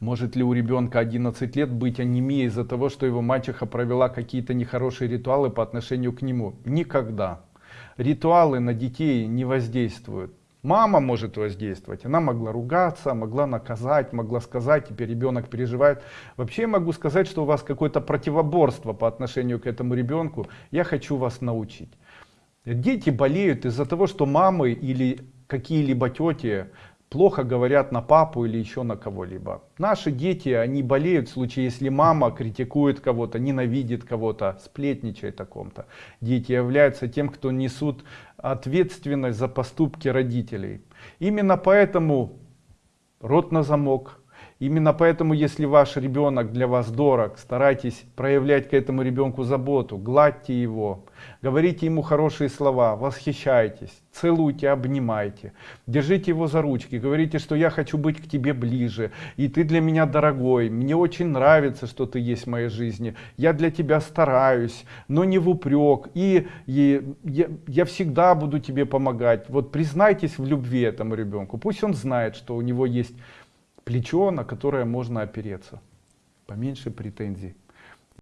Может ли у ребенка 11 лет быть анемией из-за того, что его мачеха провела какие-то нехорошие ритуалы по отношению к нему? Никогда. Ритуалы на детей не воздействуют. Мама может воздействовать, она могла ругаться, могла наказать, могла сказать, теперь ребенок переживает. Вообще я могу сказать, что у вас какое-то противоборство по отношению к этому ребенку. Я хочу вас научить. Дети болеют из-за того, что мамы или какие-либо тети плохо говорят на папу или еще на кого-либо. Наши дети, они болеют в случае, если мама критикует кого-то, ненавидит кого-то, сплетничает о ком-то. Дети являются тем, кто несут ответственность за поступки родителей. Именно поэтому рот на замок, Именно поэтому, если ваш ребенок для вас дорог, старайтесь проявлять к этому ребенку заботу, гладьте его, говорите ему хорошие слова, восхищайтесь, целуйте, обнимайте, держите его за ручки, говорите, что я хочу быть к тебе ближе, и ты для меня дорогой, мне очень нравится, что ты есть в моей жизни, я для тебя стараюсь, но не в упрек, и, и я, я всегда буду тебе помогать. Вот признайтесь в любви этому ребенку, пусть он знает, что у него есть плечо, на которое можно опереться. Поменьше претензий.